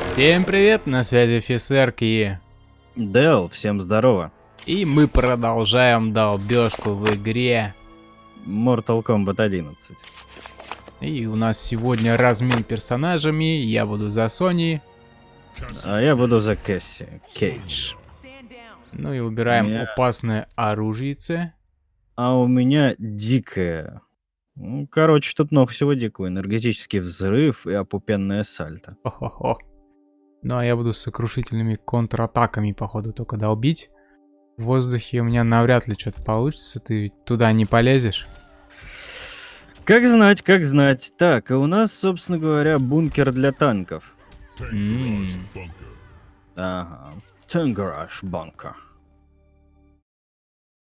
Всем привет, на связи офицер Ки. Дэл, всем здорово. И мы продолжаем долбежку в игре. Mortal Kombat 11. И у нас сегодня размен персонажами. Я буду за Сони. А я буду за Кэсси. Кейдж. Ну и убираем Меня- опасное оружице. А у меня дикая. Ну, короче, тут много всего дикого. Энергетический взрыв и опупенное сальто. Хо-хо-хо. Ну а я буду с сокрушительными контратаками, походу, только долбить. В воздухе у меня навряд ли что-то получится. Ты ведь туда не полезешь. Как знать, как знать. Так, а у нас, собственно говоря, бункер для танков. М. Ага. Тангараж банка.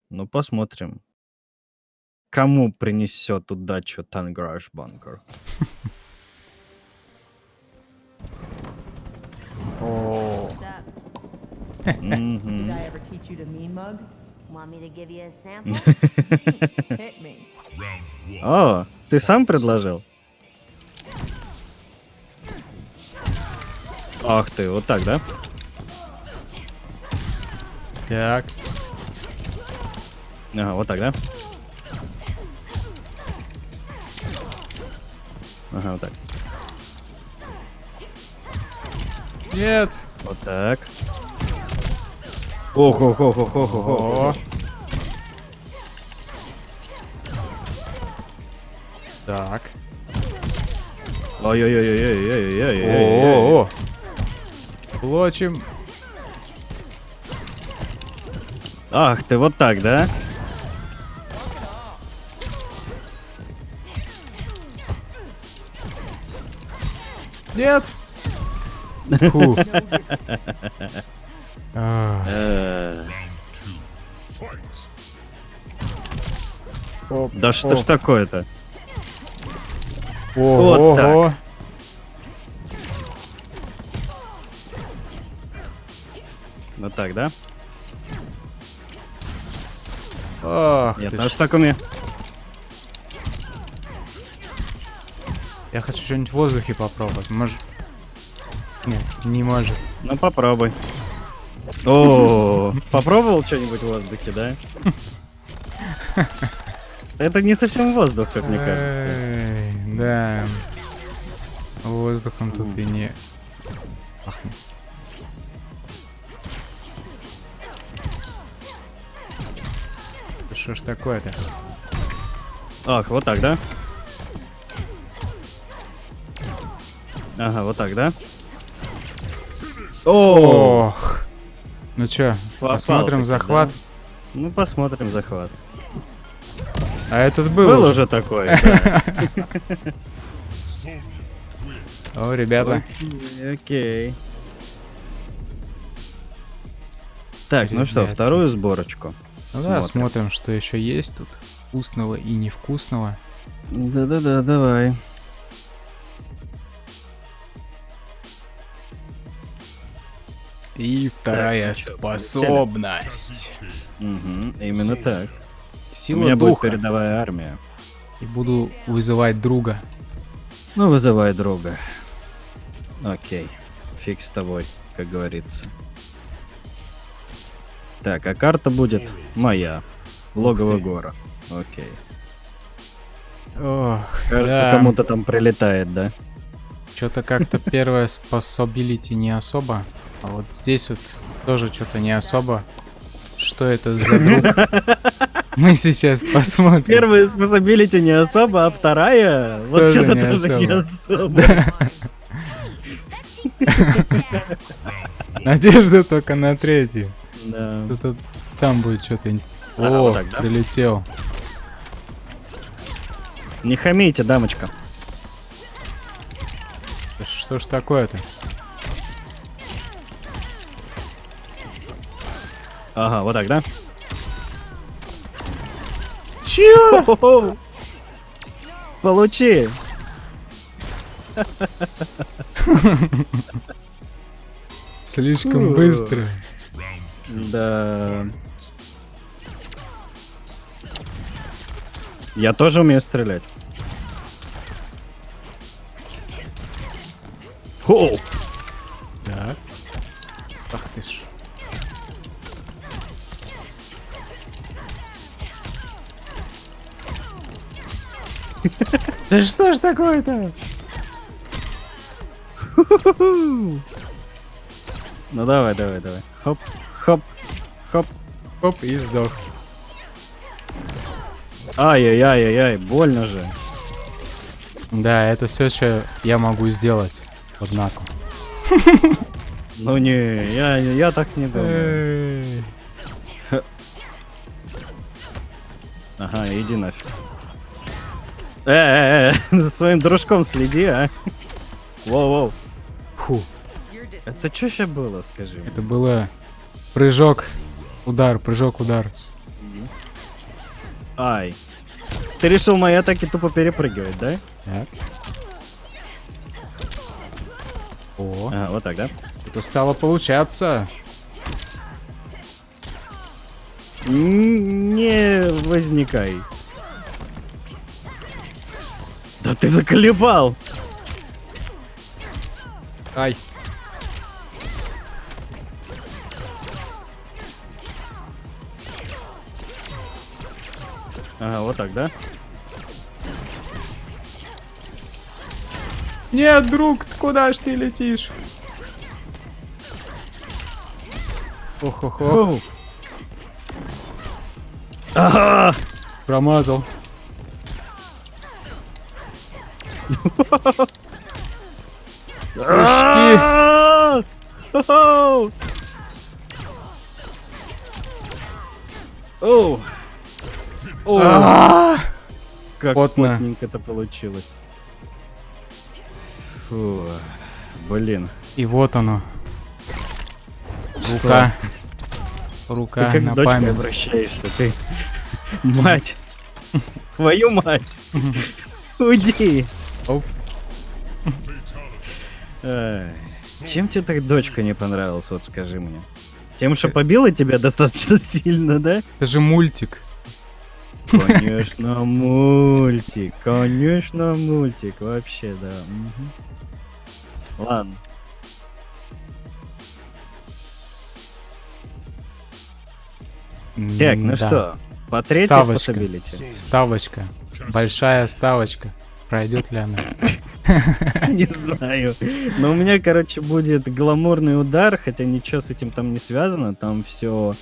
Ну, посмотрим. Кому принесет удачу Тангараж банкер? О, What's up? Мгм. Did I ever teach you to mean mug? Want me to give you a sample? Hit me. О, ты сам предложил? Ах ты, вот так, да? так. Ага, вот так, да? Ага, вот так. Нет! Вот так. ох ох ох ох ох ох ох Так. Ой-ой-ой-ой-ой-ой-ой-ой. Блочим. Ах ты, вот так, да? Нет! А. Да что ж такое-то? Вот так. Вот так, да? Ох, Нет, надо с такими Я хочу что-нибудь в воздухе попробовать. Может... Нет, не может. Ну попробуй. О, попробовал что-нибудь в воздухе, да? Это не совсем воздух, как мне кажется. Да. Воздухом тут и не пахнет. Что ж такое-то? Ах, вот так, да? Ага, вот так, да? Ох. Ну чё, Попал посмотрим захват. да? ну посмотрим захват. А этот был, Был уже. такой. О, ребята. Окей. Так, ну что, вторую сборочку. Да, Смотрим. смотрим, что еще есть тут. Вкусного и невкусного. Да-да-да, давай. И вторая ну чё, способность. Мгм, именно так. У Сила меня будет духа. передовая армия. И буду вызывать друга. Ну, вызывай друга. Окей. Фиг с тобой, как говорится. Так, а карта будет моя. Логово гора. Окей. Ох, Кажется, да. кому-то там прилетает, да? Что-то как-то первое способилити не особо. А вот здесь вот тоже что-то не особо. Что это за друг? Мы сейчас посмотрим. Первая способилити не особо, а вторая... Вот что-то не тоже не особо. Надежда только на третью. Да. Тут там будет что-то. Ага, О, вот так, да? прилетел. Не хамите, дамочка. Да Что ж такое-то? Ага, вот так, да? Чё? Получи. Слишком быстро. Да. Я тоже умею стрелять. Хоу! Да что ж такое-то? Ну давай, давай, давай. Хоп, хоп, хоп. Оп, и сдох. Ай-яй-яй-яй, больно же. Да, это все, что я могу сделать. Однако. Ну не, я, я так не думаю. Ага, иди нафиг. Э, э, э, за своим дружком следи, а. Воу-воу. Фу, Это что сейчас было, скажи мне? это было прыжок, удар, прыжок, удар. Ай. Ты решил мои атаки тупо перепрыгивать, да? Так. О, А, вот так, да? это стало получаться. Н- Не возникай. Ты заколебал! Ай. Ага, вот так, да? Нет, друг, куда ж ты летишь? Ох-ох-ох. Ага! промазал. Хо-хо! Оу! А, Как плотненько это получилось. Фу. Блин. И вот оно. Рука. Ты Рука как с на дочкой память. обращаешься, ты. Мать. Твою мать. Уйди. Оп. Чем тебе так дочка не понравилась, вот скажи мне? Тем, что побила тебя достаточно сильно, да? Это же мультик. Конечно, мультик. Конечно, мультик. Вообще, да. Ладно. Так, ну М-да. что, по третьей Ставочка. Ставочка. Большая ставочка. Пройдет ли она? Не знаю. Но у меня, короче, будет гламурный удар, хотя ничего с этим там не связано. Там все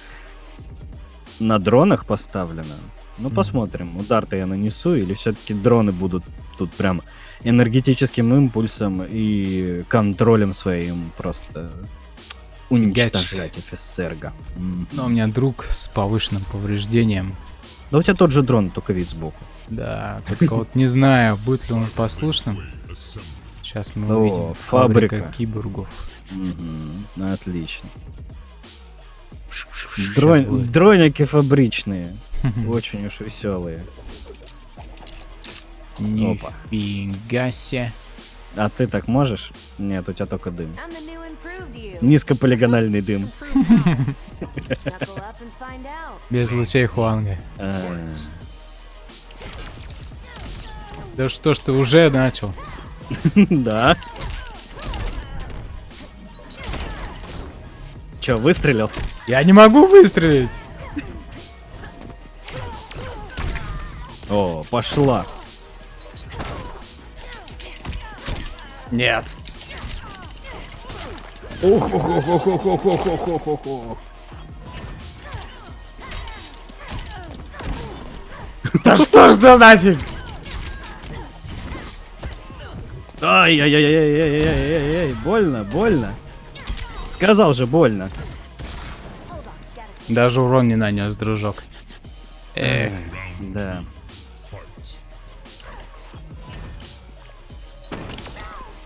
на дронах поставлено. Ну, посмотрим, удар-то я нанесу, или все-таки дроны будут тут прям энергетическим импульсом и контролем своим просто уничтожать офицерга. М. Но у меня друг с повышенным повреждением. Да у тебя тот же дрон, только вид сбоку. Да, только вот не знаю, будет ли он послушным. Сейчас мы О, увидим. фабрика. Фабрика киборгов. Отлично. Дрон-. Дроники фабричные. Очень уж веселые. Нифига себе. А ты так можешь? Нет, у тебя только дым. Низкополигональный дым. Без лучей Хуанга. А, Да что ж ты уже начал? Да. Че, выстрелил? Я не могу выстрелить! О, пошла. Нет. Да что ж за нафиг? Ай-яй-яй-яй-яй-яй-яй, больно, больно. Сказал же, больно. Даже урон не нанес, дружок. Эх, Да.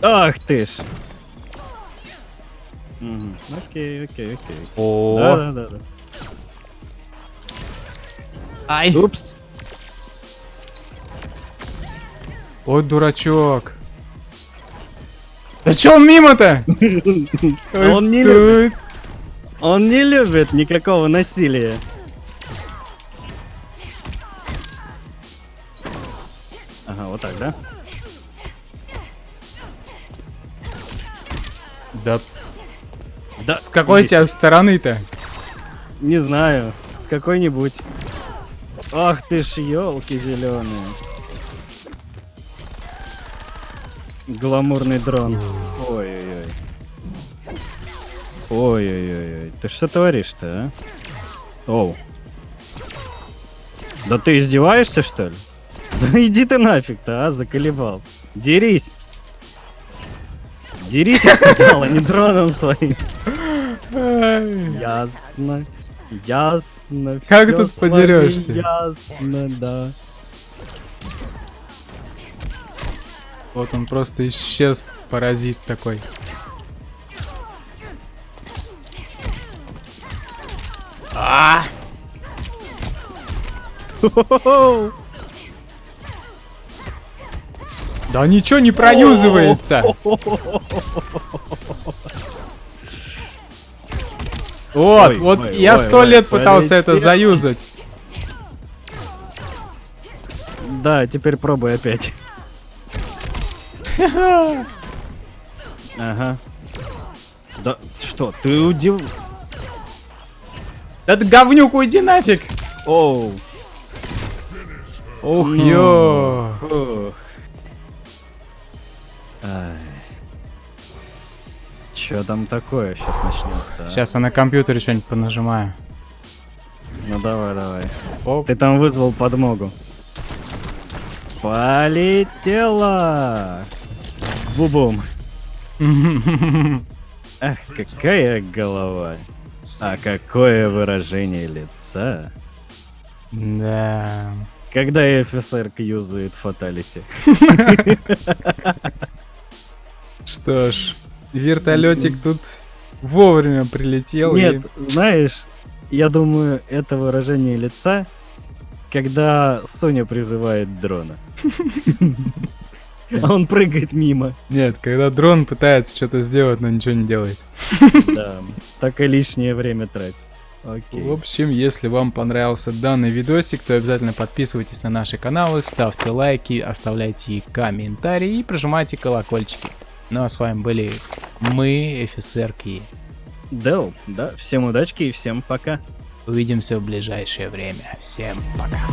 Ах ты ж. Мгм, Окей, окей, окей. о, Да, да, да, да. ай, Упс. ой, дурачок. Да чё он мимо-то? Он не любит. Он не любит никакого насилия. Ага, вот так, да? Да Да. с какой иди тебя стороны-то? Не знаю, с какой-нибудь. Ах ты ж елки зеленые. Гламурный дрон. Ой-ой-ой. Ой-ой-ой. Ты что творишь-то, а? Оу. Да ты издеваешься, что ли? Да иди ты нафиг-то, а, заколебал. Дерись. Дерись, я сказал, а не дроном своим. Ясно. Ясно. Как тут подерёшься? Ясно, да. Вот он просто исчез, паразит такой. А! Да ничего не проюзывается. Вот, Ой, вот ой, я ой, сто ой, лет пытался это полетел. заюзать. Да, теперь пробуй опять. Ага. Да что, ты удив... Да ты говнюк, уйди нафиг. Оу. Ох, Ё. Ох. Ай. Чё там такое сейчас начнется? а? Сейчас я на компьютере что-нибудь понажимаю. Ну давай, давай. Оп. Ты там вызвал подмогу. Полетела! Бубум. Ах, какая голова. А какое выражение лица. Да. Когда офицер юзает фаталити. Что ж, вертолетик тут вовремя прилетел. и- Нет, знаешь, я думаю, это выражение лица, когда Соня призывает дрона. А он прыгает мимо. Нет, когда дрон пытается что-то сделать, но ничего не делает. Да, так и лишнее время тратит. В Окей. общем, если вам понравился данный видосик, то обязательно подписывайтесь на наши каналы, ставьте лайки, оставляйте комментарии и прожимайте колокольчики. Ну а с вами были мы, офицерки. Да, да, всем удачки и всем пока. Увидимся в ближайшее время. Всем пока.